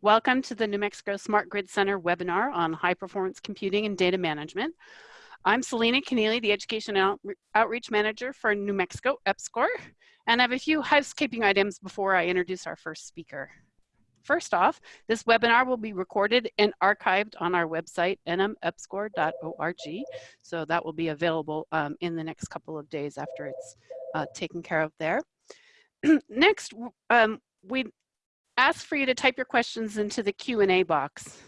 Welcome to the New Mexico Smart Grid Center webinar on high performance computing and data management. I'm Selena Keneally, the Education Out Outreach Manager for New Mexico EPSCoR, and I have a few housekeeping items before I introduce our first speaker. First off, this webinar will be recorded and archived on our website, nmepscor.org, so that will be available um, in the next couple of days after it's uh, taken care of there. Next, um, we ask for you to type your questions into the Q&A box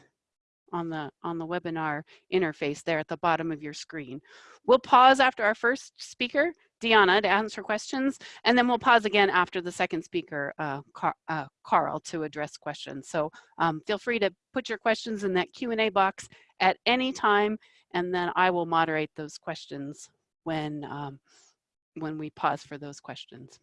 on the on the webinar interface there at the bottom of your screen. We'll pause after our first speaker, Deanna, to answer questions, and then we'll pause again after the second speaker, uh, Car uh, Karl, to address questions. So um, feel free to put your questions in that Q&A box at any time, and then I will moderate those questions when, um, when we pause for those questions.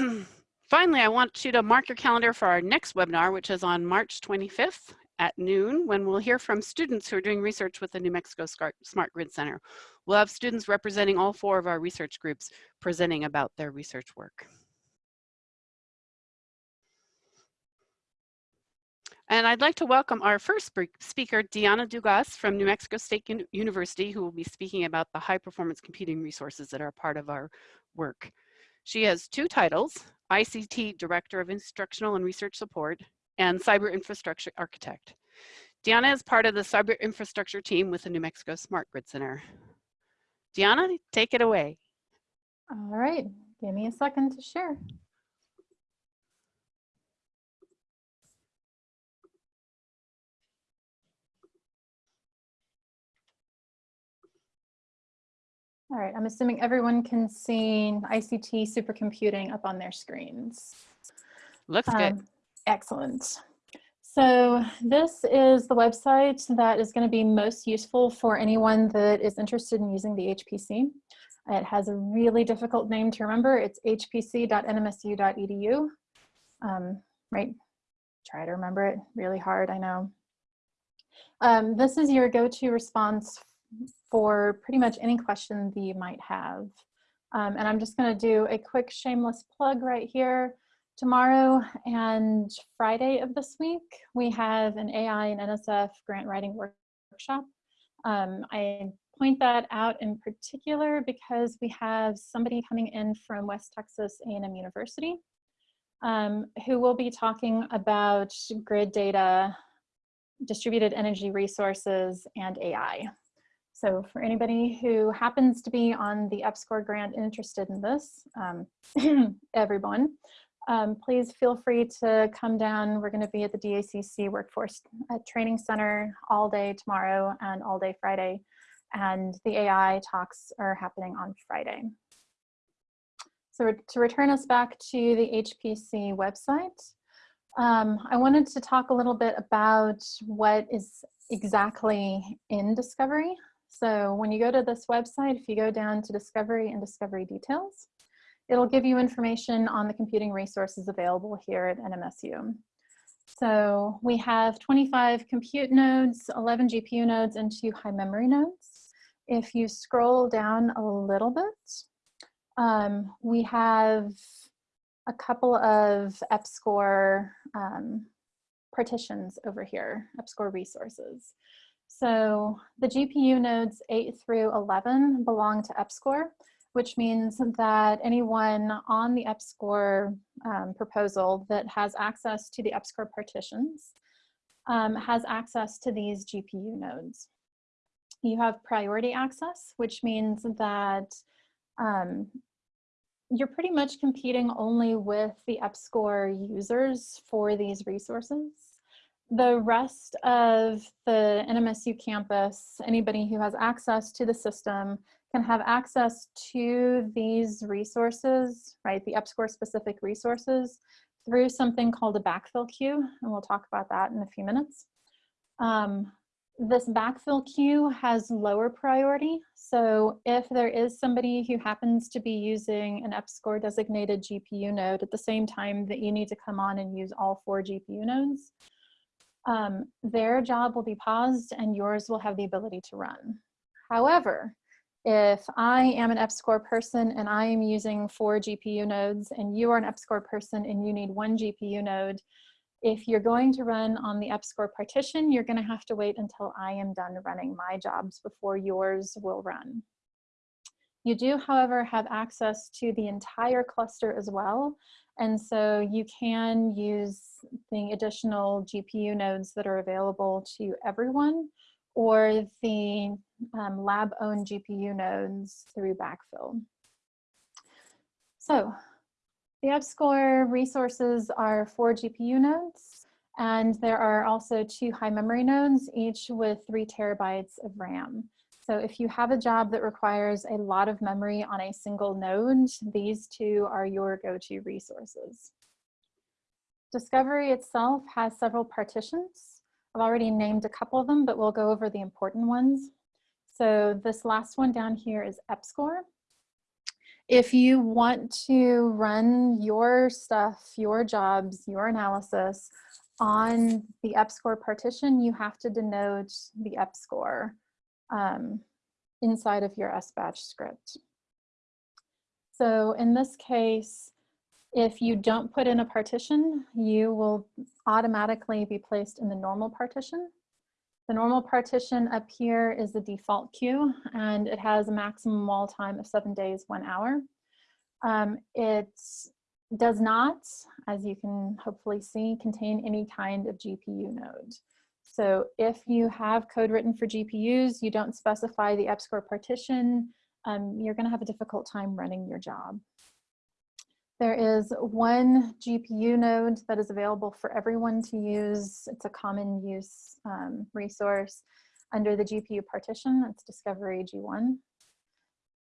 Finally, I want you to mark your calendar for our next webinar, which is on March 25th at noon, when we'll hear from students who are doing research with the New Mexico Smart Grid Center. We'll have students representing all four of our research groups presenting about their research work. And I'd like to welcome our first speaker, Diana Dugas from New Mexico State University, who will be speaking about the high performance computing resources that are part of our work. She has two titles, ICT Director of Instructional and Research Support and Cyber Infrastructure Architect. Diana is part of the cyber infrastructure team with the New Mexico Smart Grid Center. Diana, take it away. All right, give me a second to share. All right, I'm assuming everyone can see ICT supercomputing up on their screens. Looks um, good. Excellent. So this is the website that is going to be most useful for anyone that is interested in using the HPC. It has a really difficult name to remember. It's hpc.nmsu.edu. Um, right, try to remember it really hard, I know. Um, this is your go-to response for pretty much any question that you might have. Um, and I'm just gonna do a quick shameless plug right here. Tomorrow and Friday of this week, we have an AI and NSF grant writing workshop. Um, I point that out in particular because we have somebody coming in from West Texas A&M University um, who will be talking about grid data, distributed energy resources, and AI. So for anybody who happens to be on the EPSCoR grant interested in this, um, everyone, um, please feel free to come down. We're going to be at the DACC Workforce uh, Training Center all day tomorrow and all day Friday. And the AI talks are happening on Friday. So to return us back to the HPC website, um, I wanted to talk a little bit about what is exactly in Discovery. So when you go to this website, if you go down to discovery and discovery details, it'll give you information on the computing resources available here at NMSU. So we have 25 compute nodes, 11 GPU nodes, and two high memory nodes. If you scroll down a little bit, um, we have a couple of EPSCoR um, partitions over here, EPSCoR resources. So the GPU nodes 8 through 11 belong to EPSCoR, which means that anyone on the EPSCoR um, proposal that has access to the EPSCoR partitions um, has access to these GPU nodes. You have priority access, which means that um, you're pretty much competing only with the EPSCoR users for these resources the rest of the NMSU campus, anybody who has access to the system can have access to these resources, right, the EPSCoR specific resources through something called a backfill queue, and we'll talk about that in a few minutes. Um, this backfill queue has lower priority, so if there is somebody who happens to be using an EPSCoR designated GPU node at the same time that you need to come on and use all four GPU nodes, um, their job will be paused and yours will have the ability to run. However, If I am an EPSCoR person and I am using four GPU nodes and you are an EPSCoR person and you need one GPU node, if you're going to run on the EPSCoR partition, you're gonna have to wait until I am done running my jobs before yours will run. You do, however, have access to the entire cluster as well. And so you can use the additional GPU nodes that are available to everyone or the um, lab-owned GPU nodes through backfill. So the EPSCoR resources are four GPU nodes, and there are also two high memory nodes, each with three terabytes of RAM. So if you have a job that requires a lot of memory on a single node, these two are your go-to resources. Discovery itself has several partitions. I've already named a couple of them, but we'll go over the important ones. So this last one down here is EPSCoR. If you want to run your stuff, your jobs, your analysis on the EPSCoR partition, you have to denote the EPSCoR um, inside of your SBatch script. So in this case, if you don't put in a partition, you will automatically be placed in the normal partition. The normal partition up here is the default queue and it has a maximum wall time of seven days, one hour. Um, it does not, as you can hopefully see, contain any kind of GPU node. So if you have code written for GPUs, you don't specify the EPSCoR partition, um, you're gonna have a difficult time running your job. There is one GPU node that is available for everyone to use. It's a common use um, resource under the GPU partition. that's Discovery G1.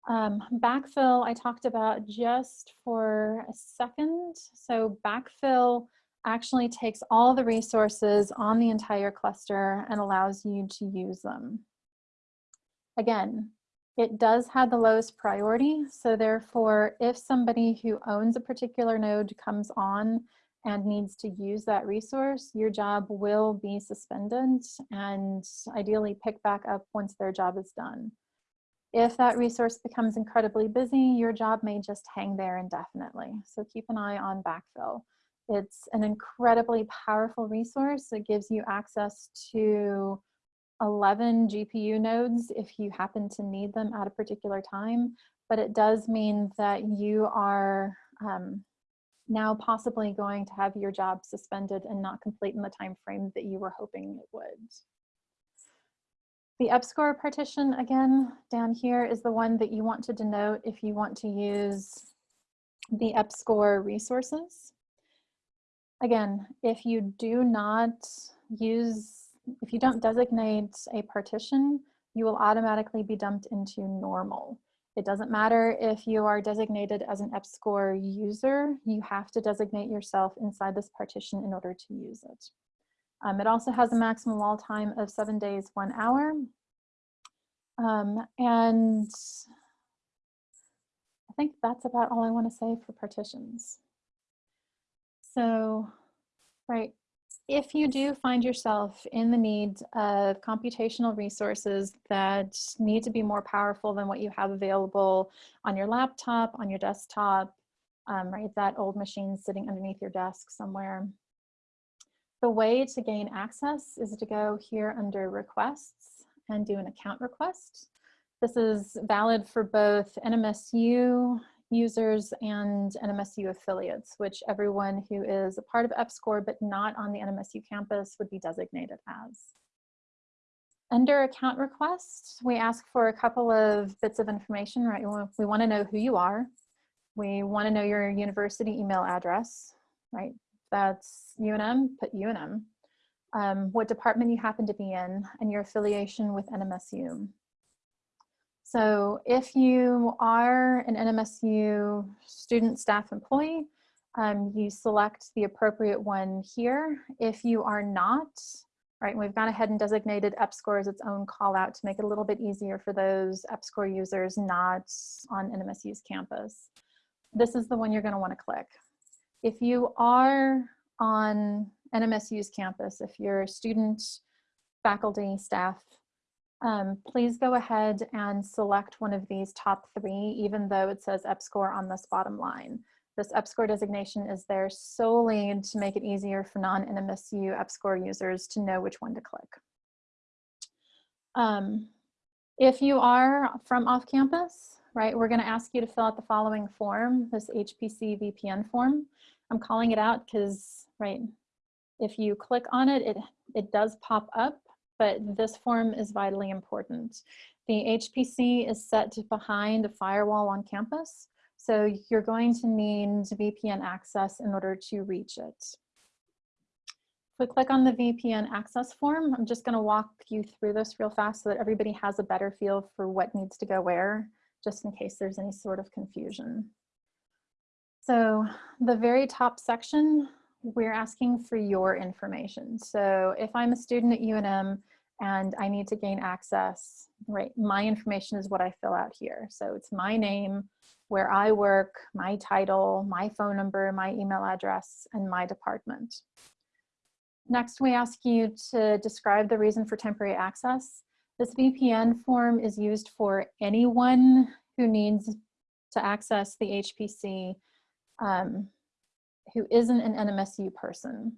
Um, backfill, I talked about just for a second. So backfill actually takes all the resources on the entire cluster and allows you to use them. Again, it does have the lowest priority. So therefore, if somebody who owns a particular node comes on and needs to use that resource, your job will be suspended and ideally pick back up once their job is done. If that resource becomes incredibly busy, your job may just hang there indefinitely. So keep an eye on backfill. It's an incredibly powerful resource. It gives you access to 11 GPU nodes if you happen to need them at a particular time, but it does mean that you are um, now possibly going to have your job suspended and not complete in the time frame that you were hoping it would. The EPSCoR partition, again, down here is the one that you want to denote if you want to use the EPSCoR resources. Again, if you do not use if you don't designate a partition, you will automatically be dumped into normal. It doesn't matter if you are designated as an EPSCoR user, you have to designate yourself inside this partition in order to use it. Um, it also has a maximum wall time of seven days, one hour. Um, and I think that's about all I wanna say for partitions. So, right, if you do find yourself in the need of computational resources that need to be more powerful than what you have available on your laptop, on your desktop, um, right, that old machine sitting underneath your desk somewhere, the way to gain access is to go here under requests and do an account request. This is valid for both NMSU users and NMSU affiliates, which everyone who is a part of EPSCoR but not on the NMSU campus would be designated as. Under account requests, we ask for a couple of bits of information, right? We want to know who you are. We want to know your university email address, right? That's UNM, put UNM. Um, what department you happen to be in, and your affiliation with NMSU. So if you are an NMSU student, staff, employee, um, you select the appropriate one here. If you are not, right, we've gone ahead and designated EPSCoR as its own call out to make it a little bit easier for those EPSCoR users not on NMSU's campus. This is the one you're gonna wanna click. If you are on NMSU's campus, if you're a student, faculty, staff, um, please go ahead and select one of these top three, even though it says EPSCoR on this bottom line. This EPSCoR designation is there solely to make it easier for non-NMSU EPSCoR users to know which one to click. Um, if you are from off campus, right, we're gonna ask you to fill out the following form, this HPC VPN form. I'm calling it out because, right, if you click on it, it, it does pop up, but this form is vitally important. The HPC is set behind a firewall on campus, so you're going to need VPN access in order to reach it. If we click on the VPN access form, I'm just gonna walk you through this real fast so that everybody has a better feel for what needs to go where, just in case there's any sort of confusion. So the very top section, we're asking for your information. So if I'm a student at UNM and I need to gain access, right, my information is what I fill out here. So it's my name, where I work, my title, my phone number, my email address, and my department. Next, we ask you to describe the reason for temporary access. This VPN form is used for anyone who needs to access the HPC um, who isn't an NMSU person.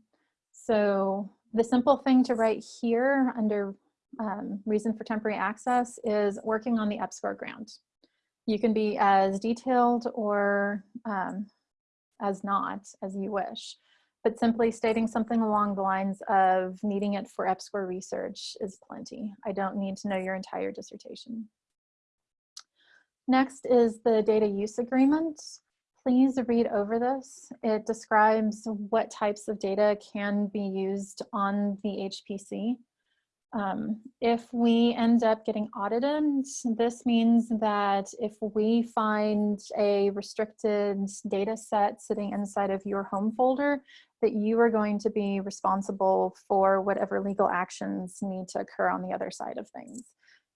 So the simple thing to write here under um, reason for temporary access is working on the EPSCoR grant. You can be as detailed or um, as not as you wish but simply stating something along the lines of needing it for EPSCoR research is plenty. I don't need to know your entire dissertation. Next is the data use agreement. Please read over this. It describes what types of data can be used on the HPC. Um, if we end up getting audited, this means that if we find a restricted data set sitting inside of your home folder, that you are going to be responsible for whatever legal actions need to occur on the other side of things.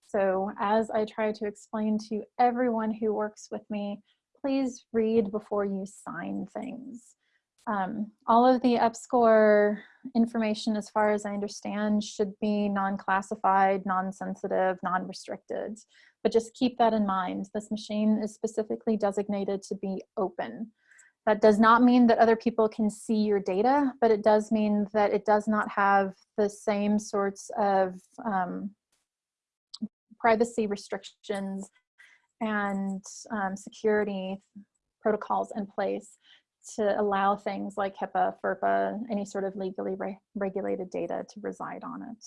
So as I try to explain to everyone who works with me, please read before you sign things. Um, all of the EPSCoR information, as far as I understand, should be non-classified, non-sensitive, non-restricted. But just keep that in mind. This machine is specifically designated to be open. That does not mean that other people can see your data, but it does mean that it does not have the same sorts of um, privacy restrictions and um, security protocols in place to allow things like HIPAA, FERPA, any sort of legally re regulated data to reside on it.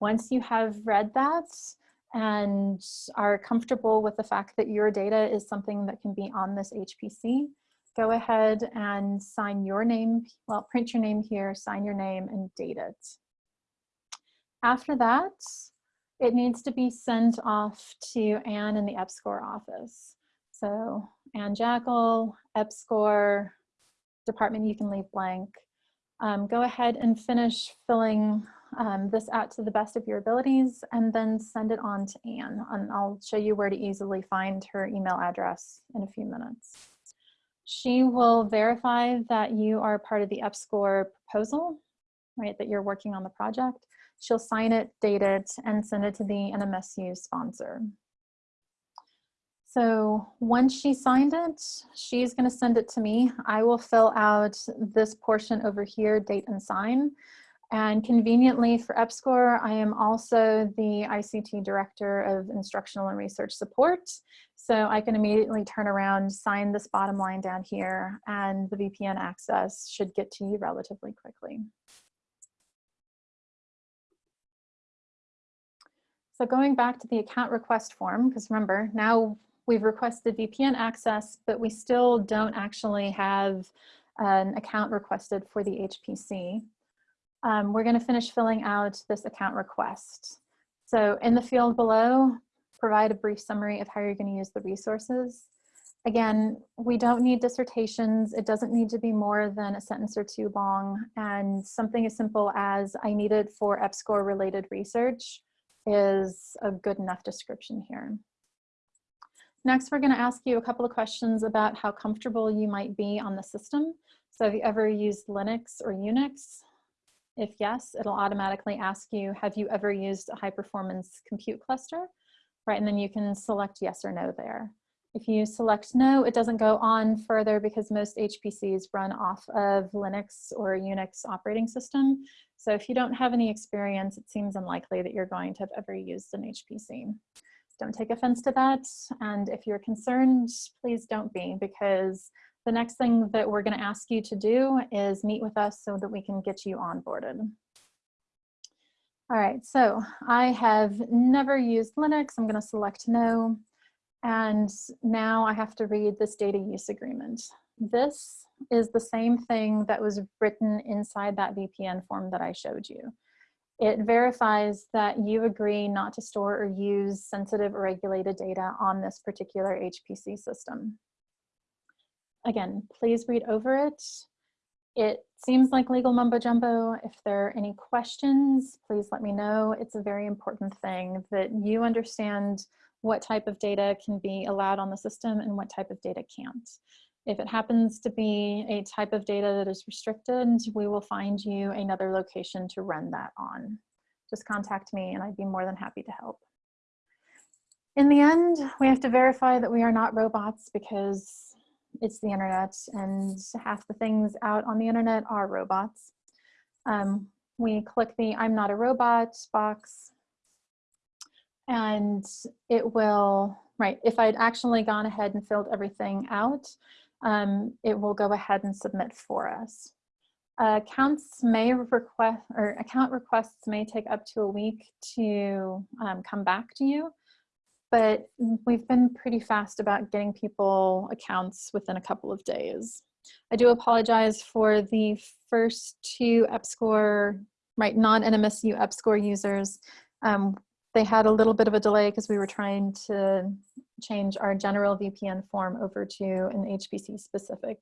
Once you have read that and are comfortable with the fact that your data is something that can be on this HPC, go ahead and sign your name, well, print your name here, sign your name and date it. After that, it needs to be sent off to Anne in the EPSCoR office. So Anne Jakle, EPSCoR, department you can leave blank. Um, go ahead and finish filling um, this out to the best of your abilities and then send it on to Anne. And I'll show you where to easily find her email address in a few minutes. She will verify that you are part of the EPSCoR proposal, right, that you're working on the project. She'll sign it, date it, and send it to the NMSU sponsor. So once she signed it, she's gonna send it to me. I will fill out this portion over here, date and sign. And conveniently for EPSCoR, I am also the ICT Director of Instructional and Research Support. So I can immediately turn around, sign this bottom line down here, and the VPN access should get to you relatively quickly. So going back to the account request form, because remember, now we've requested VPN access, but we still don't actually have an account requested for the HPC. Um, we're gonna finish filling out this account request. So in the field below, provide a brief summary of how you're gonna use the resources. Again, we don't need dissertations. It doesn't need to be more than a sentence or two long. And something as simple as I need it for EPSCoR related research is a good enough description here. Next, we're going to ask you a couple of questions about how comfortable you might be on the system. So have you ever used Linux or Unix? If yes, it'll automatically ask you, have you ever used a high performance compute cluster? Right, and then you can select yes or no there. If you select no, it doesn't go on further because most HPCs run off of Linux or Unix operating system. So if you don't have any experience, it seems unlikely that you're going to have ever used an HPC. Don't take offense to that. And if you're concerned, please don't be because the next thing that we're gonna ask you to do is meet with us so that we can get you onboarded. All right, so I have never used Linux. I'm gonna select no. And now I have to read this data use agreement. This is the same thing that was written inside that VPN form that I showed you. It verifies that you agree not to store or use sensitive or regulated data on this particular HPC system. Again, please read over it. It seems like legal mumbo jumbo. If there are any questions, please let me know. It's a very important thing that you understand what type of data can be allowed on the system and what type of data can't. If it happens to be a type of data that is restricted, we will find you another location to run that on. Just contact me and I'd be more than happy to help. In the end, we have to verify that we are not robots because it's the internet and half the things out on the internet are robots. Um, we click the I'm not a robot box and it will, right, if I'd actually gone ahead and filled everything out, um, it will go ahead and submit for us. Uh, accounts may request, or account requests may take up to a week to um, come back to you, but we've been pretty fast about getting people accounts within a couple of days. I do apologize for the first two EPSCoR, right, non-NMSU EPSCoR users. Um, they had a little bit of a delay because we were trying to change our general VPN form over to an HPC specific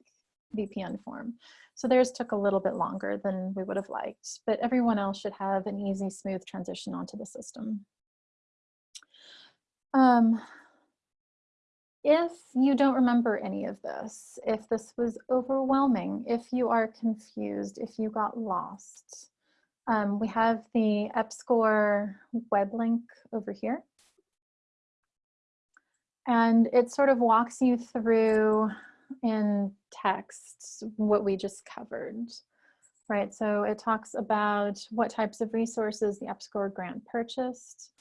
VPN form. So theirs took a little bit longer than we would have liked, but everyone else should have an easy, smooth transition onto the system. Um, if you don't remember any of this, if this was overwhelming, if you are confused, if you got lost, um, we have the EPSCoR web link over here. And it sort of walks you through in text what we just covered, right? So it talks about what types of resources the EPSCoR grant purchased.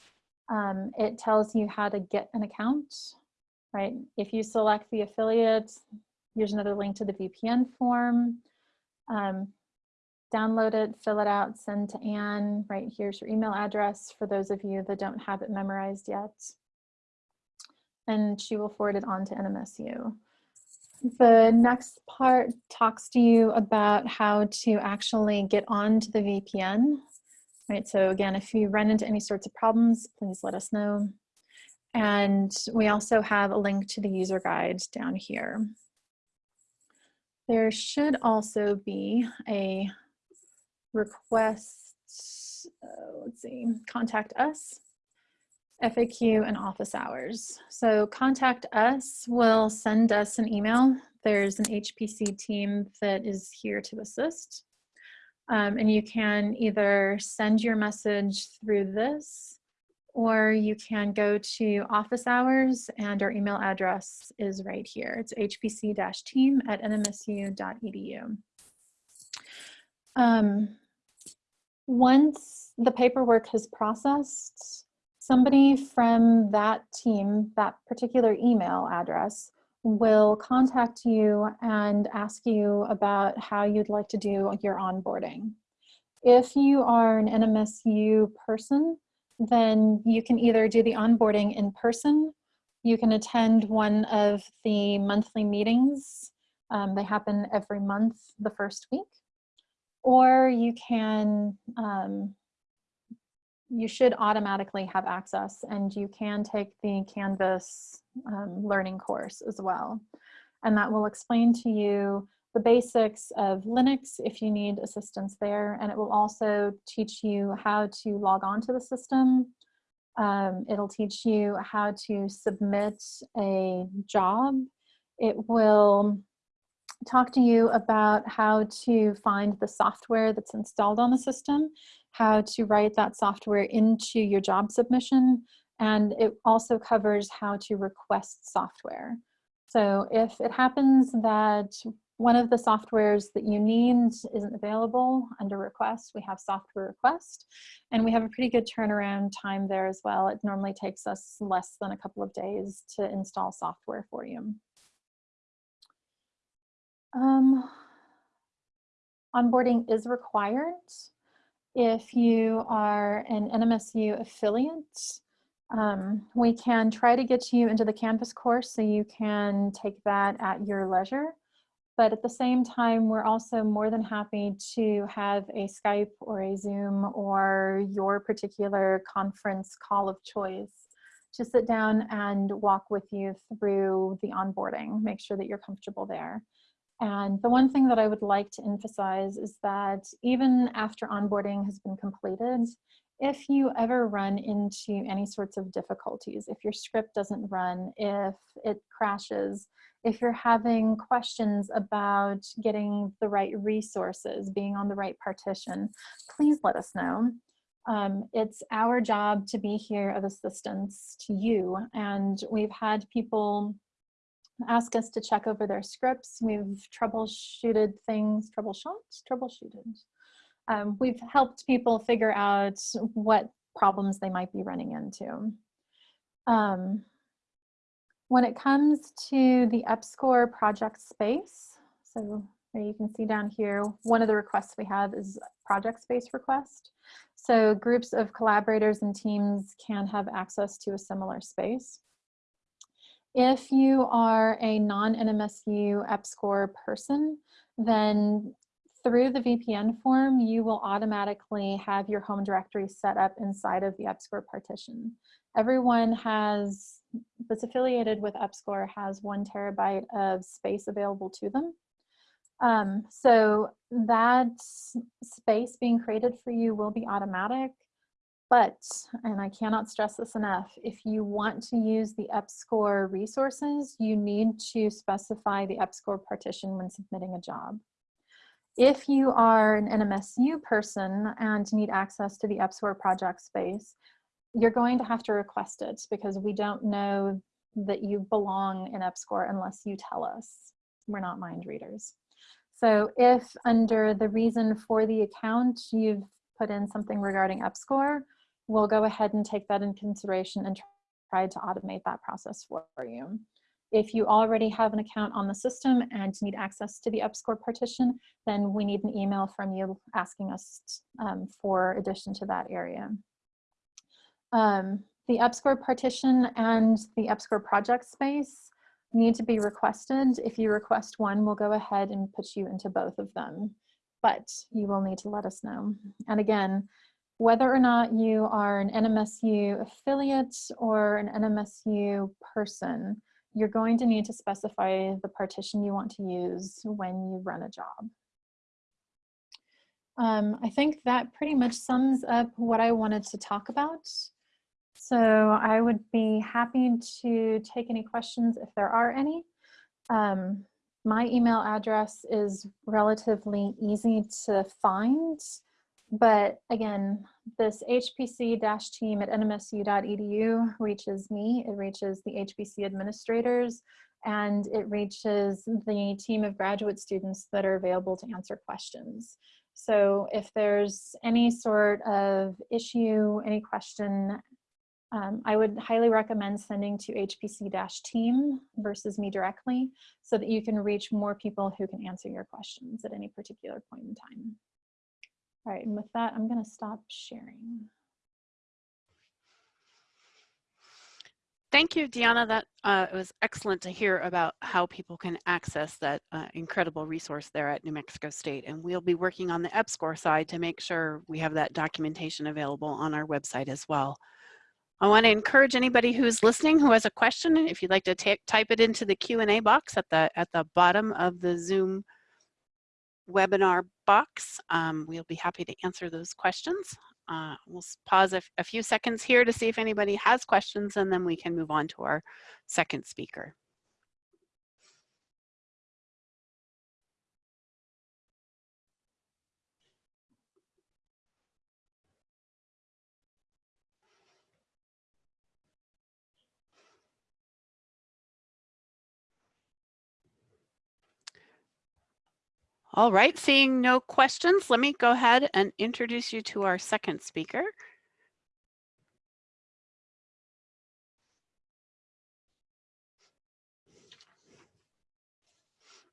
Um, it tells you how to get an account, right? If you select the affiliate, here's another link to the VPN form. Um, download it, fill it out, send to Anne, right here's your email address for those of you that don't have it memorized yet. And she will forward it on to NMSU. The next part talks to you about how to actually get onto the VPN. Right, so again, if you run into any sorts of problems, please let us know. And we also have a link to the user guide down here. There should also be a request, uh, let's see, contact us, FAQ and office hours. So contact us will send us an email. There's an HPC team that is here to assist. Um, and you can either send your message through this or you can go to office hours and our email address is right here. It's hpc-team at nmsu.edu. Um, once the paperwork has processed, somebody from that team, that particular email address, will contact you and ask you about how you'd like to do your onboarding. If you are an NMSU person, then you can either do the onboarding in person, you can attend one of the monthly meetings. Um, they happen every month, the first week or you can, um, you should automatically have access and you can take the Canvas um, learning course as well. And that will explain to you the basics of Linux if you need assistance there. And it will also teach you how to log on to the system. Um, it'll teach you how to submit a job. It will talk to you about how to find the software that's installed on the system, how to write that software into your job submission, and it also covers how to request software. So if it happens that one of the softwares that you need isn't available under request, we have software request, and we have a pretty good turnaround time there as well. It normally takes us less than a couple of days to install software for you. Um, onboarding is required if you are an NMSU affiliate. Um, we can try to get you into the Canvas course so you can take that at your leisure. But at the same time, we're also more than happy to have a Skype or a Zoom or your particular conference call of choice to sit down and walk with you through the onboarding, make sure that you're comfortable there. And the one thing that I would like to emphasize is that even after onboarding has been completed, if you ever run into any sorts of difficulties, if your script doesn't run, if it crashes, if you're having questions about getting the right resources, being on the right partition, please let us know. Um, it's our job to be here of assistance to you. And we've had people ask us to check over their scripts. We've troubleshooted things, troubleshot, troubleshooted. Um, we've helped people figure out what problems they might be running into. Um, when it comes to the EPSCoR project space, so you can see down here, one of the requests we have is project space request. So groups of collaborators and teams can have access to a similar space. If you are a non-NMSU EPSCoR person, then through the VPN form, you will automatically have your home directory set up inside of the EPSCoR partition. Everyone has, that's affiliated with EPSCoR has one terabyte of space available to them. Um, so that space being created for you will be automatic, but, and I cannot stress this enough, if you want to use the EPSCoR resources, you need to specify the EPSCoR partition when submitting a job. If you are an NMSU person and need access to the EPSCoR project space, you're going to have to request it because we don't know that you belong in EPSCoR unless you tell us. We're not mind readers. So if under the reason for the account, you've put in something regarding EPSCoR, we'll go ahead and take that in consideration and try to automate that process for you. If you already have an account on the system and need access to the EPSCoR partition, then we need an email from you asking us um, for addition to that area. Um, the EPSCoR partition and the EPSCoR project space need to be requested. If you request one, we'll go ahead and put you into both of them, but you will need to let us know. And again, whether or not you are an NMSU affiliate or an NMSU person, you're going to need to specify the partition you want to use when you run a job. Um, I think that pretty much sums up what I wanted to talk about. So I would be happy to take any questions if there are any. Um, my email address is relatively easy to find. But again, this HPC-team at nmsu.edu reaches me, it reaches the HPC administrators, and it reaches the team of graduate students that are available to answer questions. So if there's any sort of issue, any question, um, I would highly recommend sending to HPC-team versus me directly so that you can reach more people who can answer your questions at any particular point in time. All right, and with that, I'm going to stop sharing. Thank you, Deanna. That uh, was excellent to hear about how people can access that uh, incredible resource there at New Mexico State. And we'll be working on the EPSCoR side to make sure we have that documentation available on our website as well. I want to encourage anybody who's listening who has a question, if you'd like to type it into the Q&A box at the, at the bottom of the Zoom webinar box. Um, we'll be happy to answer those questions. Uh, we'll pause a, a few seconds here to see if anybody has questions and then we can move on to our second speaker. All right, seeing no questions, let me go ahead and introduce you to our second speaker.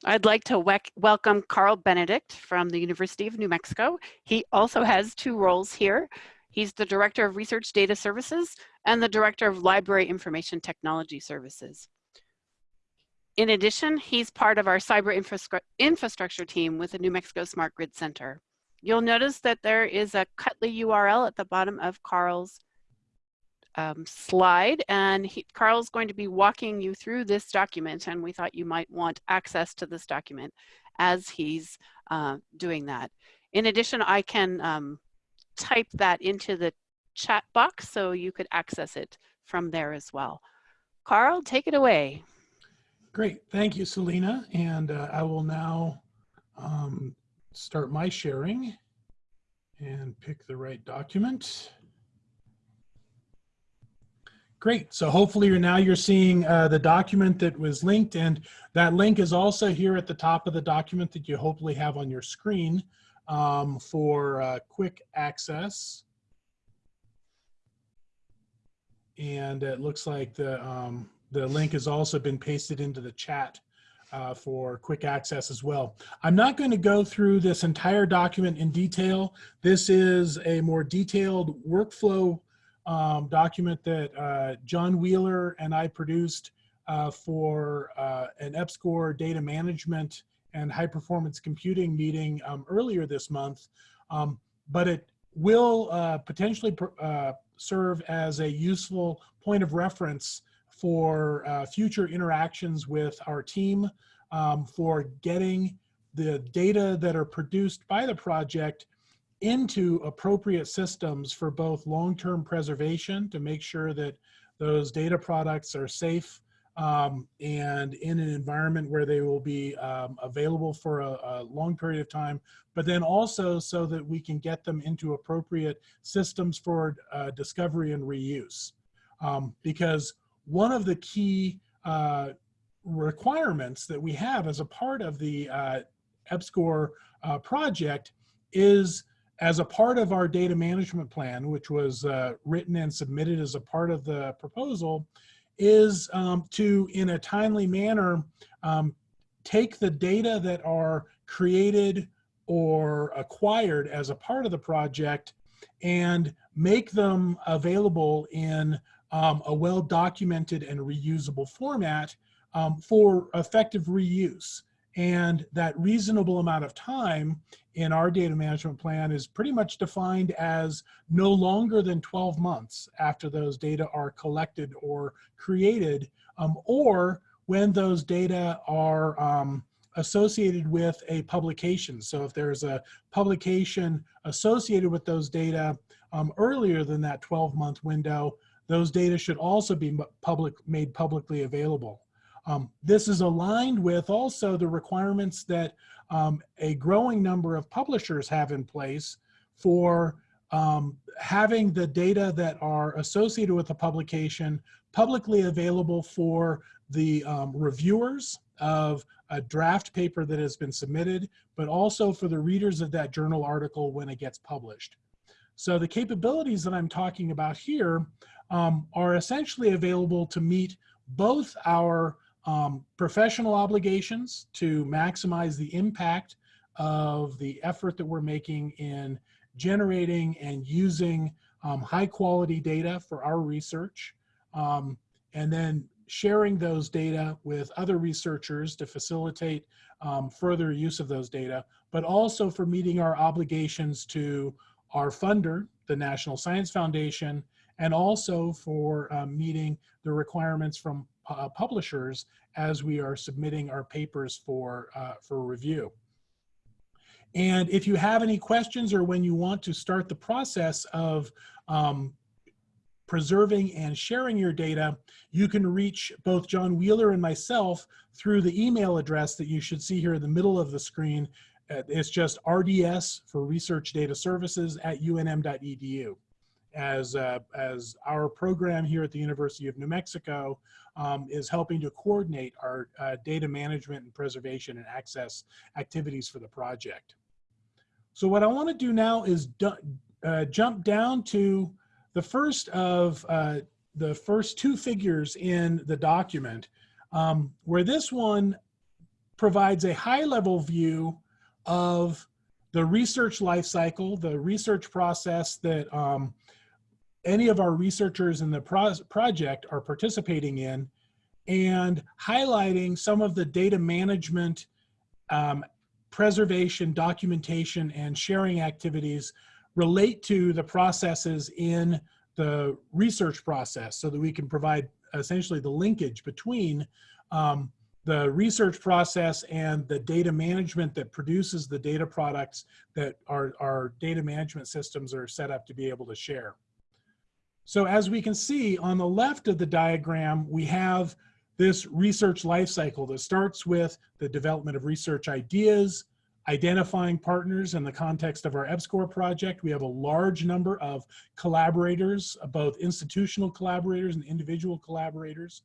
I'd like to welcome Karl Benedict from the University of New Mexico. He also has two roles here. He's the Director of Research Data Services and the Director of Library Information Technology Services. In addition, he's part of our cyber infrastru infrastructure team with the New Mexico Smart Grid Center. You'll notice that there is a Cuttly URL at the bottom of Karl's um, slide and he, Karl's going to be walking you through this document and we thought you might want access to this document as he's uh, doing that. In addition, I can um, type that into the chat box so you could access it from there as well. Karl, take it away. Great, thank you, Selena. And uh, I will now um, start my sharing and pick the right document. Great. So hopefully you're now you're seeing uh, the document that was linked and that link is also here at the top of the document that you hopefully have on your screen um, for uh, quick access. And it looks like the, um, the link has also been pasted into the chat uh, for quick access as well. I'm not going to go through this entire document in detail. This is a more detailed workflow um, document that uh, Jon Wheeler and I produced uh, for uh, an EPSCoR data management and high performance computing meeting um, earlier this month. Um, but it will uh, potentially uh, serve as a useful point of reference for uh, future interactions with our team um, for getting the data that are produced by the project into appropriate systems for both long-term preservation to make sure that those data products are safe um, and in an environment where they will be um, available for a, a, long period of time, but then also so that we can get them into appropriate systems for uh, discovery and reuse. Um, because one of the key uh, requirements that we have as a part of the uh, EPSCoR uh, project is as a part of our data management plan, which was uh, written and submitted as a part of the proposal, is um, to, in a timely manner, um, take the data that are created or acquired as a part of the project and make them available in um, a well-documented and reusable format um, for effective reuse. And that reasonable amount of time in our data management plan is pretty much defined as no longer than 12 months after those data are collected or created, um, or when those data are um, associated with a publication. So if there's a publication associated with those data um, earlier than that 12 month window, those data should also be public, made publicly available. Um, this is aligned with also the requirements that um, a growing number of publishers have in place for um, having the data that are associated with a publication publicly available for the um, reviewers of a draft paper that has been submitted, but also for the readers of that journal article when it gets published. So the capabilities that I'm talking about here um, are essentially available to meet both our um, professional obligations to maximize the impact of the effort that we're making in generating and using um, high quality data for our research, um, and then sharing those data with other researchers to facilitate um, further use of those data, but also for meeting our obligations to our funder, the National Science Foundation, and also for um, meeting the requirements from uh, publishers as we are submitting our papers for, uh, for review. And if you have any questions or when you want to start the process of um, preserving and sharing your data, you can reach both Jon Wheeler and myself through the email address that you should see here in the middle of the screen. Uh, it's just RDS for Research Data Services at unm.edu. as, uh, as our program here at the University of New Mexico um, is helping to coordinate our uh, data management and preservation and access activities for the project. So what I want to do now is uh, jump down to the first of uh, the first two figures in the document, um, where this one provides a high level view of the research life cycle, the research process that um, any of our researchers in the pro project are participating in, and highlighting some of the data management, um, preservation, documentation, and sharing activities relate to the processes in the research process so that we can provide essentially the linkage between um, the research process and the data management that produces the data products that our, our data management systems are set up to be able to share. So as we can see on the left of the diagram, we have this research lifecycle that starts with the development of research ideas, identifying partners in the context of our EPSCoR project. We have a large number of collaborators, both institutional collaborators and individual collaborators.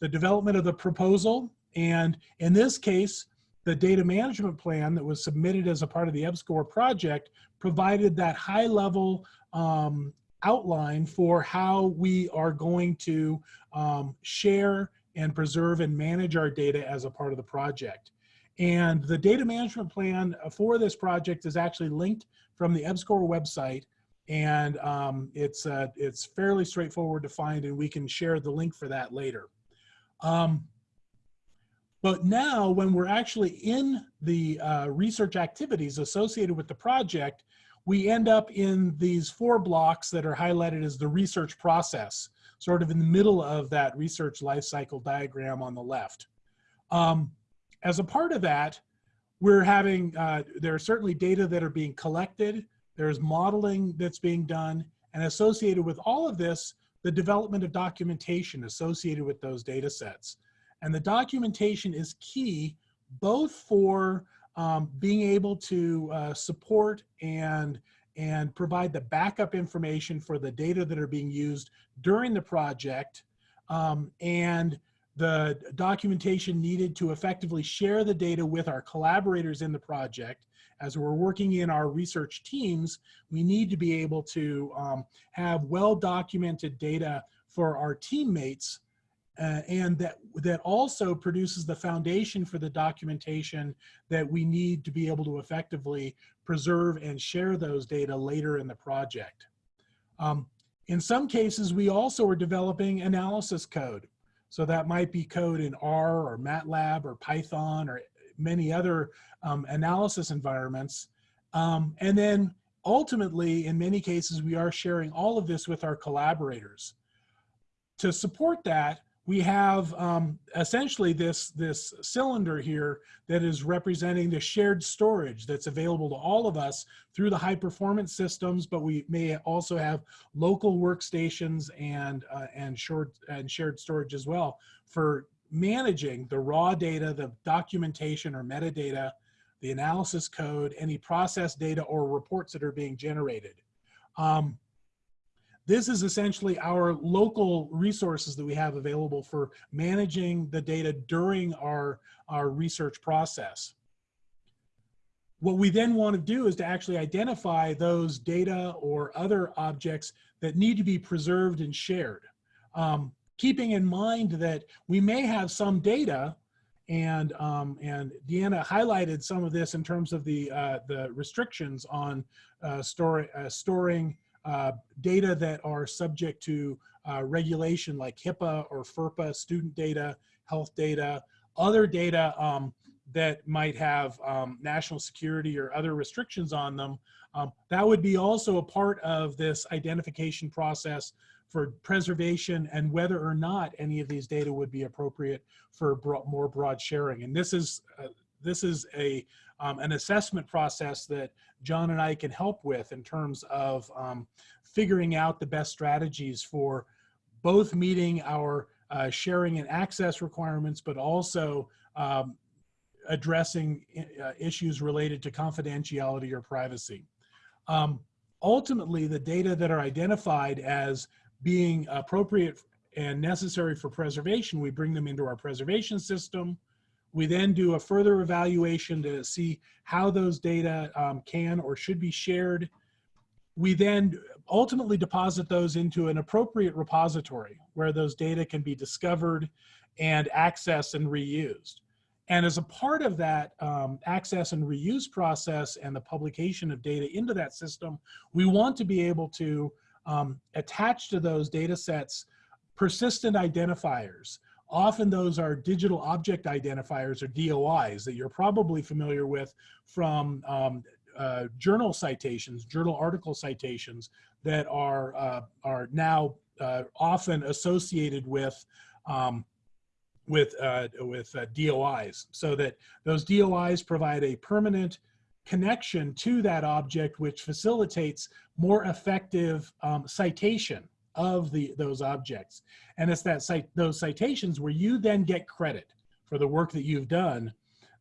The development of the proposal, and in this case, the data management plan that was submitted as a part of the EPSCoR project provided that high level um, outline for how we are going to um, share and preserve and manage our data as a part of the project. And the data management plan for this project is actually linked from the EPSCoR website and um, it's, uh, it's fairly straightforward to find and we can share the link for that later. Um, but now when we're actually in the uh, research activities associated with the project, we end up in these four blocks that are highlighted as the research process, sort of in the middle of that research life cycle diagram on the left. Um, as a part of that, we're having, uh, there are certainly data that are being collected, there's modeling that's being done, and associated with all of this, the development of documentation associated with those data sets. And the documentation is key both for um, being able to uh, support and and provide the backup information for the data that are being used during the project um, and the documentation needed to effectively share the data with our collaborators in the project. As we're working in our research teams, we need to be able to um, have well-documented data for our teammates uh, and that that also produces the foundation for the documentation that we need to be able to effectively preserve and share those data later in the project. Um, in some cases, we also are developing analysis code. So that might be code in R or MATLAB or Python or many other um, analysis environments. Um, and then ultimately, in many cases, we are sharing all of this with our collaborators. To support that, we have um, essentially this, this cylinder here that is representing the shared storage that's available to all of us through the high performance systems, but we may also have local workstations and, uh, and, short, and shared storage as well for managing the raw data, the documentation or metadata, the analysis code, any process data or reports that are being generated. Um, this is essentially our local resources that we have available for managing the data during our, our research process. What we then want to do is to actually identify those data or other objects that need to be preserved and shared. Um, keeping in mind that we may have some data and um, and Deanna highlighted some of this in terms of the uh, the restrictions on uh, store, uh, storing uh, data that are subject to uh, regulation like HIPAA or FERPA, student data, health data, other data um, that might have um, national security or other restrictions on them. Um, that would be also a part of this identification process for preservation and whether or not any of these data would be appropriate for more broad sharing. And this is uh, this is a um, an assessment process that Jon and I can help with in terms of um, figuring out the best strategies for both meeting our uh, sharing and access requirements, but also um, addressing uh, issues related to confidentiality or privacy. Um, ultimately the data that are identified as being appropriate and necessary for preservation, we bring them into our preservation system. We then do a further evaluation to see how those data um, can or should be shared. We then ultimately deposit those into an appropriate repository where those data can be discovered and accessed and reused. And as a part of that um, access and reuse process and the publication of data into that system, we want to be able to um, attach to those data sets persistent identifiers. Often those are digital object identifiers or DOIs that you're probably familiar with from um, uh, journal citations, journal article citations that are, uh, are now uh, often associated with um, with uh, with uh, DOIs, so that those DOIs provide a permanent connection to that object, which facilitates more effective um, citation of the those objects. And it's that cite those citations where you then get credit for the work that you've done,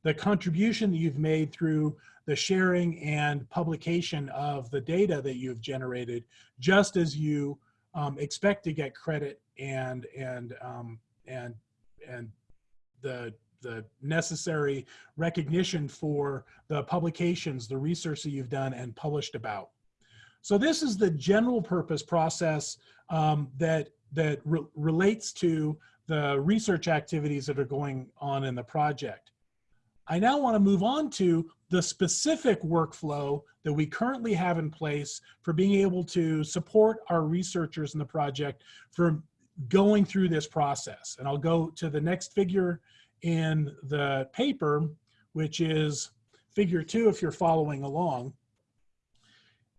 the contribution that you've made through the sharing and publication of the data that you've generated, just as you um, expect to get credit and and um, and and the the necessary recognition for the publications, the research that you've done and published about. So this is the general purpose process um, that that re relates to the research activities that are going on in the project. I now want to move on to the specific workflow that we currently have in place for being able to support our researchers in the project for going through this process. And I'll go to the next figure in the paper, which is figure two if you're following along.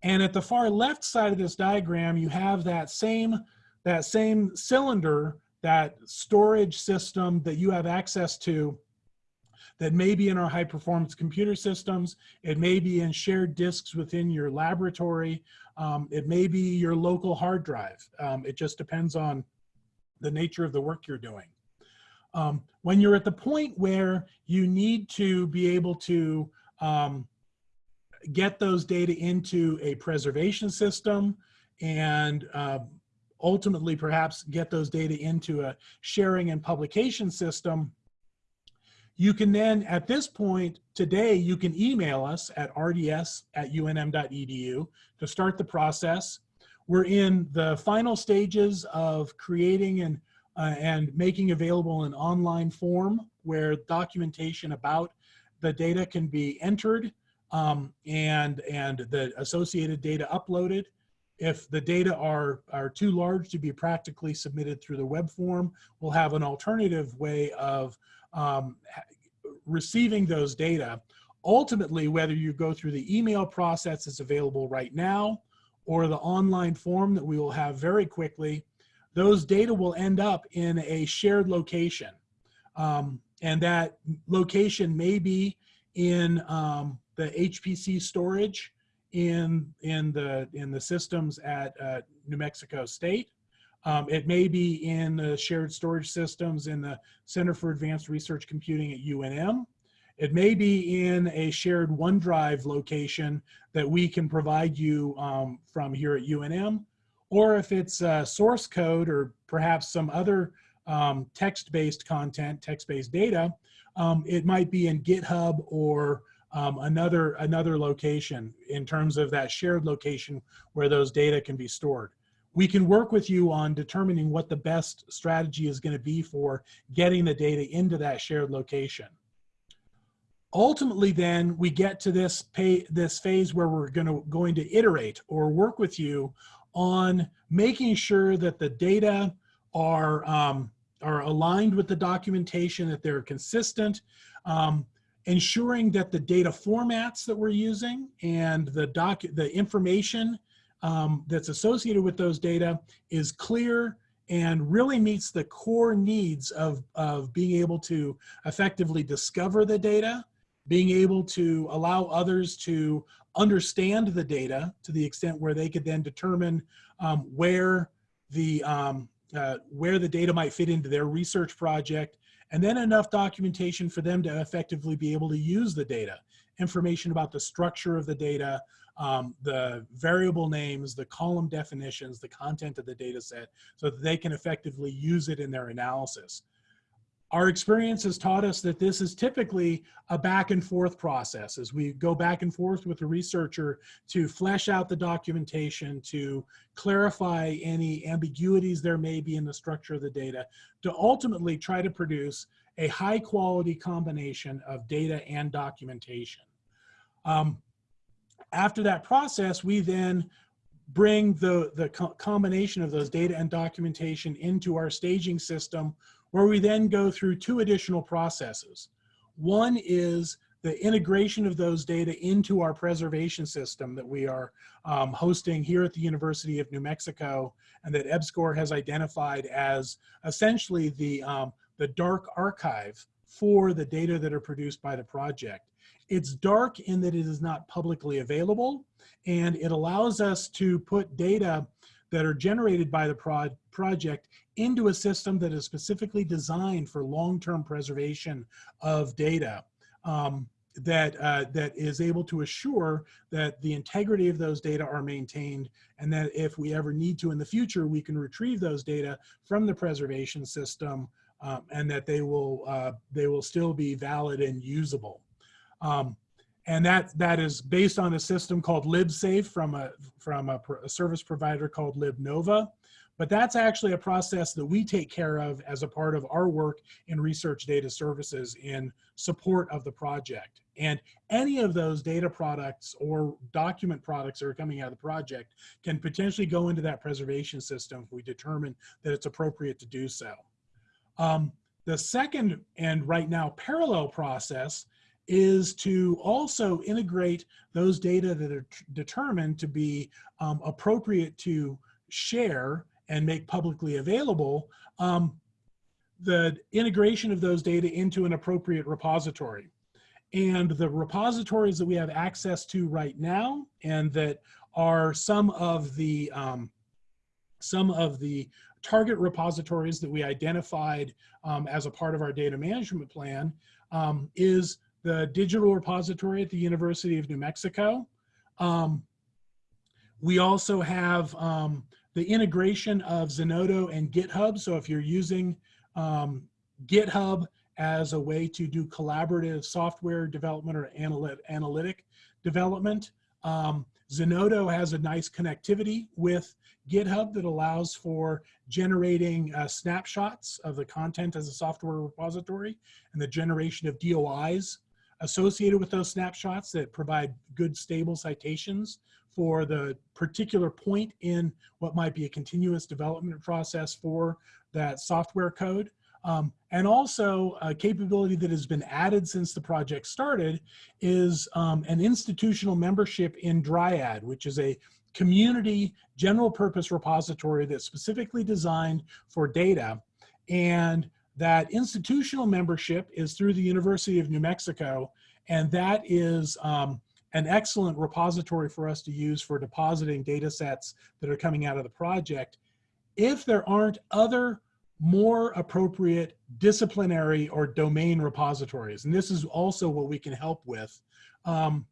And at the far left side of this diagram, you have that same, that same cylinder, that storage system that you have access to that may be in our high performance computer systems. It may be in shared disks within your laboratory. Um, it may be your local hard drive. Um, it just depends on the nature of the work you're doing. Um, when you're at the point where you need to be able to um, get those data into a preservation system and uh, ultimately perhaps get those data into a sharing and publication system, you can then, at this point, today, you can email us at rds at unm.edu to start the process. We're in the final stages of creating and, uh, and making available an online form where documentation about the data can be entered um, and, and the associated data uploaded. If the data are, are too large to be practically submitted through the web form, we'll have an alternative way of um, receiving those data. Ultimately, whether you go through the email process that's available right now, or the online form that we will have very quickly, those data will end up in a shared location. Um, and that location may be in um, the HPC storage in, in, the, in the systems at uh, New Mexico State. Um, it may be in the shared storage systems in the Center for Advanced Research Computing at UNM. It may be in a shared OneDrive location that we can provide you um, from here at UNM, or if it's uh, source code or perhaps some other um, text-based content, text-based data, um, it might be in GitHub or um, another, another location in terms of that shared location where those data can be stored. We can work with you on determining what the best strategy is going to be for getting the data into that shared location ultimately then we get to this pay this phase where we're going to going to iterate or work with you on making sure that the data are um, are aligned with the documentation that they're consistent um, ensuring that the data formats that we're using and the doc the information um, that's associated with those data is clear and really meets the core needs of, of being able to effectively discover the data being able to allow others to understand the data to the extent where they could then determine um, where the um, uh, where the data might fit into their research project and then enough documentation for them to effectively be able to use the data information about the structure of the data, um, the variable names, the column definitions, the content of the data set, so that they can effectively use it in their analysis. Our experience has taught us that this is typically a back and forth process as we go back and forth with the researcher to flesh out the documentation, to clarify any ambiguities there may be in the structure of the data, to ultimately try to produce a high quality combination of data and documentation. Um, after that process, we then bring the, the co combination of those data and documentation into our staging system where we then go through two additional processes. One is the integration of those data into our preservation system that we are um, hosting here at the University of New Mexico and that EPSCoR has identified as essentially the, um, the dark archive for the data that are produced by the project. It's dark in that it is not publicly available and it allows us to put data that are generated by the pro project into a system that is specifically designed for long-term preservation of data um, that, uh, that is able to assure that the integrity of those data are maintained and that if we ever need to in the future, we can retrieve those data from the preservation system um, and that they will, uh, they will still be valid and usable. Um, and that that is based on a system called LibSafe from a from a, a, service provider called LibNova. But that's actually a process that we take care of as a part of our work in research data services in support of the project. And any of those data products or document products that are coming out of the project can potentially go into that preservation system if we determine that it's appropriate to do so. Um, the second and right now parallel process is to also integrate those data that are determined to be um, appropriate to share and make publicly available, um, the integration of those data into an appropriate repository. And the repositories that we have access to right now and that are some of the um, some of the target repositories that we identified um, as a part of our data management plan um, is the digital repository at the University of New Mexico. Um, we also have um, the integration of Zenodo and GitHub. So if you're using um, GitHub as a way to do collaborative software development or analytic development, um, Zenodo has a nice connectivity with GitHub that allows for generating uh, snapshots of the content as a software repository and the generation of DOIs associated with those snapshots that provide good stable citations for the particular point in what might be a continuous development process for that software code. Um, and also a capability that has been added since the project started is um, an institutional membership in Dryad, which is a community general purpose repository that's specifically designed for data. And that institutional membership is through the University of New Mexico, and that is um, an excellent repository for us to use for depositing data sets that are coming out of the project. If there aren't other more appropriate disciplinary or domain repositories, and this is also what we can help with, um,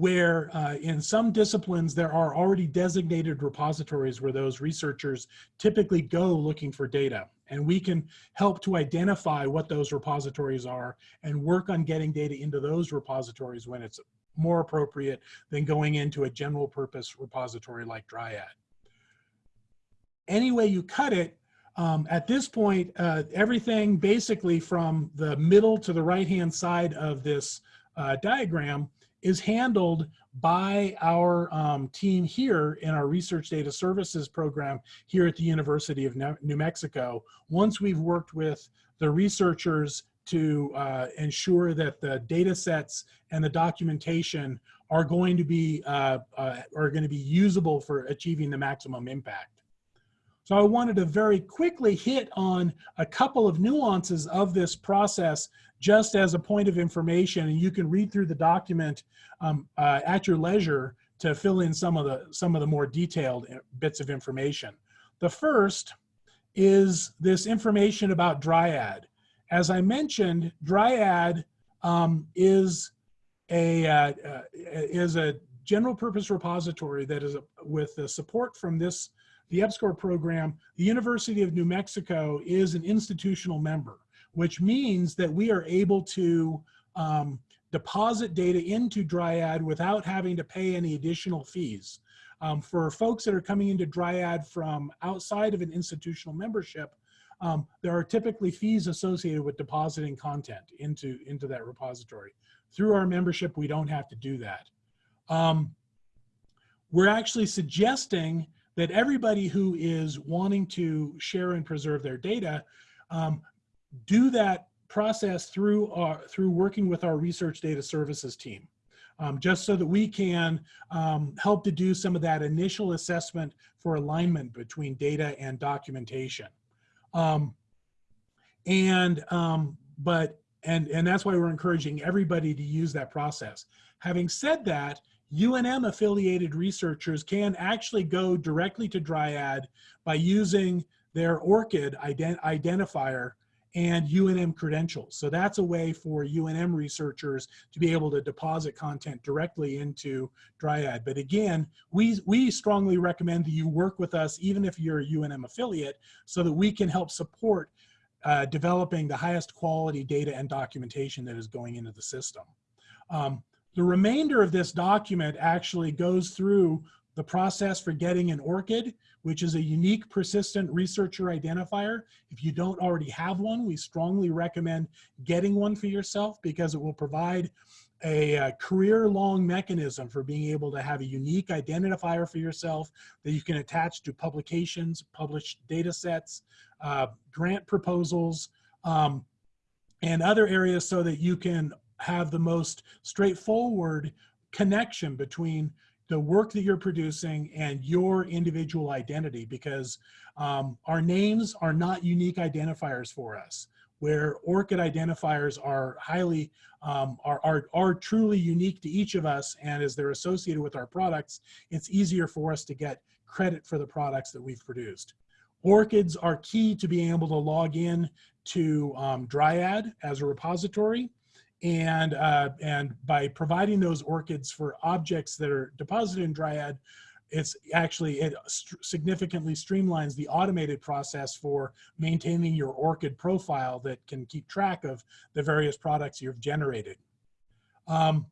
where uh, in some disciplines there are already designated repositories where those researchers typically go looking for data. And we can help to identify what those repositories are and work on getting data into those repositories when it's more appropriate than going into a general purpose repository like Dryad. Any way you cut it, um, at this point, uh, everything basically from the middle to the right-hand side of this uh, diagram is handled by our um, team here in our research data services program here at the University of New Mexico. Once we've worked with the researchers to uh, ensure that the data sets and the documentation are going to be uh, uh, are going to be usable for achieving the maximum impact. So I wanted to very quickly hit on a couple of nuances of this process just as a point of information and you can read through the document um, uh, at your leisure to fill in some of the some of the more detailed uh, bits of information. The first is this information about Dryad. As I mentioned, Dryad um, is a uh, uh, is a general purpose repository that is a, with the support from this the EPSCoR program. The University of New Mexico is an institutional member, which means that we are able to um, deposit data into Dryad without having to pay any additional fees. Um, for folks that are coming into Dryad from outside of an institutional membership, um, there are typically fees associated with depositing content into, into that repository. Through our membership, we don't have to do that. Um, we're actually suggesting that everybody who is wanting to share and preserve their data um, do that process through our, through working with our research data services team. Um, just so that we can um, help to do some of that initial assessment for alignment between data and documentation. Um, and, um, but, and, and that's why we're encouraging everybody to use that process. Having said that, UNM affiliated researchers can actually go directly to Dryad by using their ORCID ident identifier and UNM credentials. So that's a way for UNM researchers to be able to deposit content directly into Dryad. But again, we, we strongly recommend that you work with us, even if you're a UNM affiliate, so that we can help support uh, developing the highest quality data and documentation that is going into the system. Um, the remainder of this document actually goes through the process for getting an ORCID, which is a unique persistent researcher identifier. If you don't already have one, we strongly recommend getting one for yourself because it will provide a, a career-long mechanism for being able to have a unique identifier for yourself that you can attach to publications, published data sets, uh, grant proposals, um, and other areas so that you can have the most straightforward connection between the work that you're producing and your individual identity because um, our names are not unique identifiers for us where ORCID identifiers are highly, um, are, are, are truly unique to each of us and as they're associated with our products, it's easier for us to get credit for the products that we've produced. ORCIDs are key to being able to log in to um, Dryad as a repository and, uh, and by providing those ORCIDs for objects that are deposited in Dryad, it's actually, it st significantly streamlines the automated process for maintaining your ORCID profile that can keep track of the various products you've generated. Um,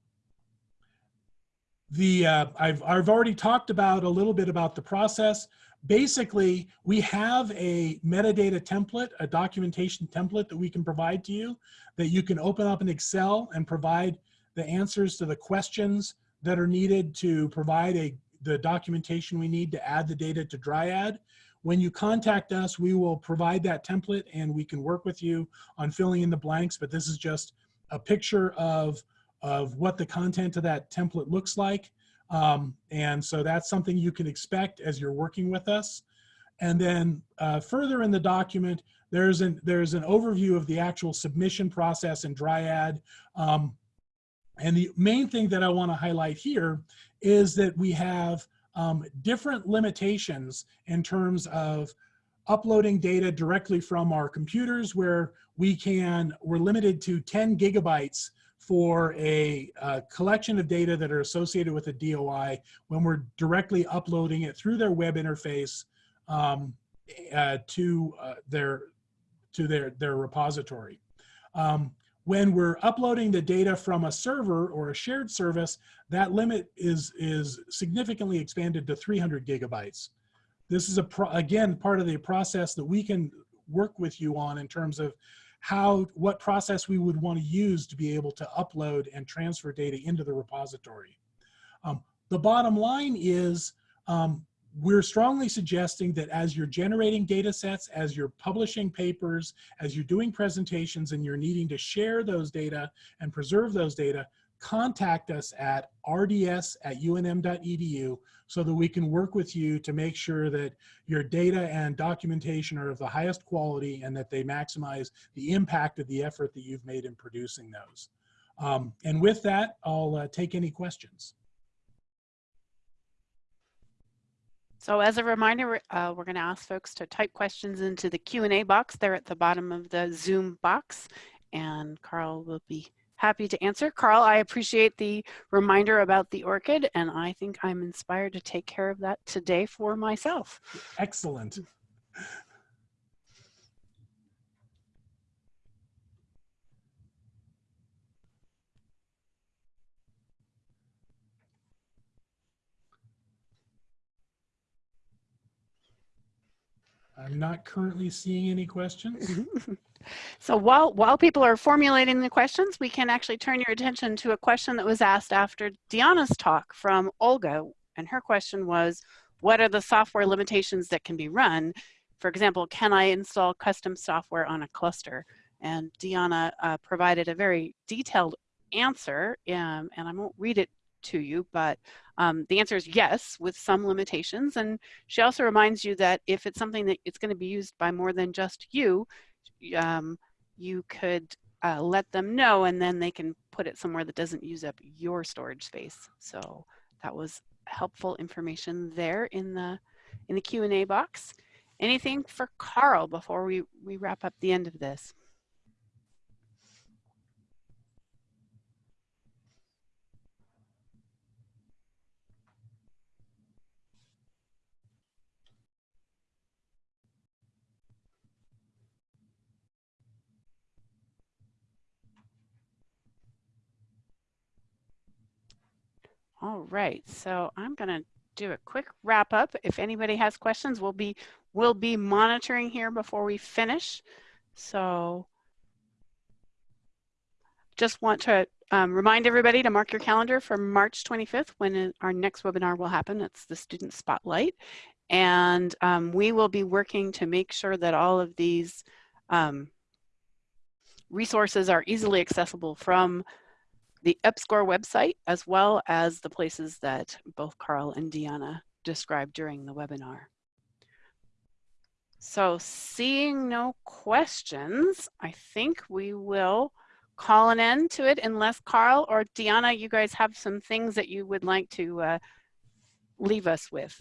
the uh, I've, I've already talked about a little bit about the process. Basically, we have a metadata template, a documentation template that we can provide to you that you can open up in Excel and provide the answers to the questions that are needed to provide a, the documentation we need to add the data to Dryad. When you contact us, we will provide that template and we can work with you on filling in the blanks, but this is just a picture of, of what the content of that template looks like. Um, and so that's something you can expect as you're working with us. And then uh, further in the document, there's an, there's an overview of the actual submission process in Dryad. Um, and the main thing that I wanna highlight here is that we have um, different limitations in terms of uploading data directly from our computers where we can, we're limited to 10 gigabytes for a, a, collection of data that are associated with a DOI when we're directly uploading it through their web interface um, uh, to uh, their to their their repository. Um, when we're uploading the data from a server or a shared service, that limit is is significantly expanded to 300 gigabytes. This is a again part of the process that we can work with you on in terms of how, what process we would want to use to be able to upload and transfer data into the repository. Um, the bottom line is um, we're strongly suggesting that as you're generating data sets, as you're publishing papers, as you're doing presentations and you're needing to share those data and preserve those data, contact us at rds at unm.edu so that we can work with you to make sure that your data and documentation are of the highest quality and that they maximize the impact of the effort that you've made in producing those. Um, and with that, I'll uh, take any questions. So as a reminder, uh, we're going to ask folks to type questions into the Q&A box there at the bottom of the Zoom box, and Karl will be happy to answer. Karl, I appreciate the reminder about the ORCID, and I think I'm inspired to take care of that today for myself. Excellent. I'm not currently seeing any questions. So while, while people are formulating the questions, we can actually turn your attention to a question that was asked after Diana's talk from Olga. And her question was, what are the software limitations that can be run? For example, can I install custom software on a cluster? And Diana uh, provided a very detailed answer, um, and I won't read it to you, but um, the answer is yes, with some limitations. And she also reminds you that if it's something that it's going to be used by more than just you, um, you could uh, let them know and then they can put it somewhere that doesn't use up your storage space. So that was helpful information there in the in the Q&A box. Anything for Karl before we, we wrap up the end of this? All right, so I'm going to do a quick wrap up. If anybody has questions, we'll be we'll be monitoring here before we finish. So just want to um, remind everybody to mark your calendar for March 25th when our next webinar will happen. It's the Student Spotlight. And um, we will be working to make sure that all of these um, resources are easily accessible from the EPSCoR website, as well as the places that both Karl and Deanna described during the webinar. So seeing no questions, I think we will call an end to it unless Karl or Deanna, you guys have some things that you would like to uh, leave us with.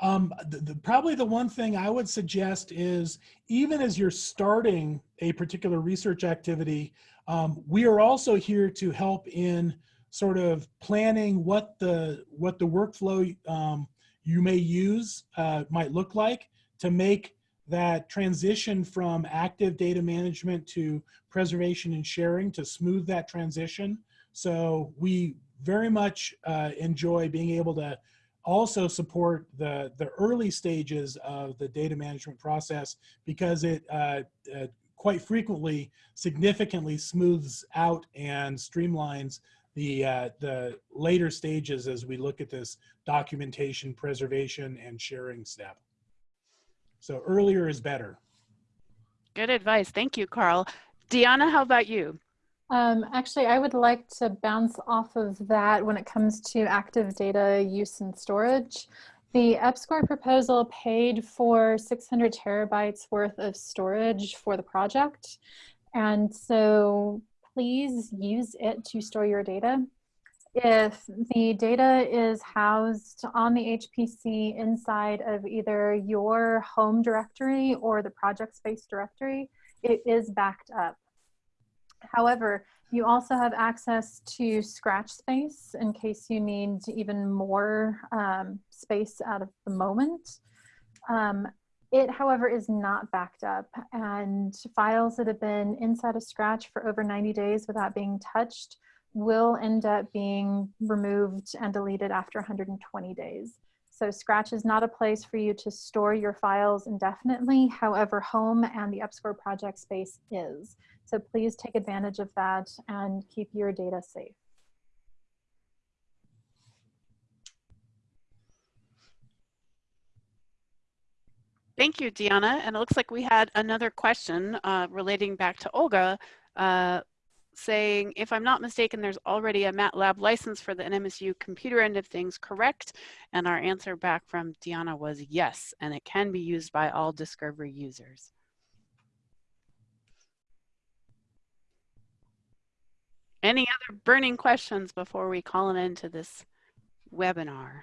Um, the, the, probably the one thing I would suggest is even as you're starting a particular research activity, um, we are also here to help in sort of planning what the what the workflow um, you may use uh, might look like to make that transition from active data management to preservation and sharing to smooth that transition. So we very much uh, enjoy being able to also support the, the early stages of the data management process because it uh, uh, quite frequently significantly smooths out and streamlines the, uh, the later stages as we look at this documentation, preservation, and sharing step. So earlier is better. Good advice. Thank you, Karl. Deanna, how about you? Um, actually, I would like to bounce off of that when it comes to active data use and storage. The EPSCoR proposal paid for 600 terabytes worth of storage for the project. And so please use it to store your data. If the data is housed on the HPC inside of either your home directory or the project space directory, it is backed up. However, you also have access to scratch space in case you need even more um, space out of the moment. Um, it, however, is not backed up and files that have been inside of Scratch for over 90 days without being touched will end up being removed and deleted after 120 days. So Scratch is not a place for you to store your files indefinitely. However, Home and the EPSCoR project space is. So please take advantage of that and keep your data safe. Thank you, Deanna. And it looks like we had another question uh, relating back to Olga, uh, saying, if I'm not mistaken, there's already a MATLAB license for the NMSU computer end of things, correct? And our answer back from Deanna was yes, and it can be used by all Discovery users. Any other burning questions before we call an end to this webinar?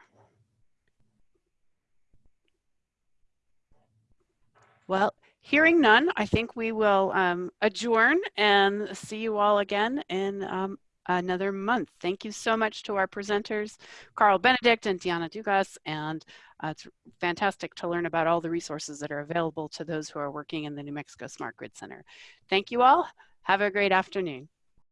Well, Hearing none, I think we will um, adjourn and see you all again in um, another month. Thank you so much to our presenters, Karl Benedict and Diana Dugas, and uh, it's fantastic to learn about all the resources that are available to those who are working in the New Mexico Smart Grid Center. Thank you all. Have a great afternoon.